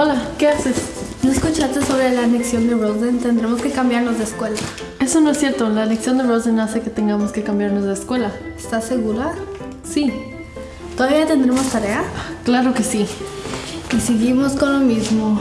Hola, ¿qué haces? ¿No escuchaste sobre la anexión de Rosen? Tendremos que cambiarnos de escuela. Eso no es cierto. La elección de Rosen hace que tengamos que cambiarnos de escuela. ¿Estás segura? Sí, ¿Todavía tendremos tarea? claro que sí. Y seguimos con lo mismo.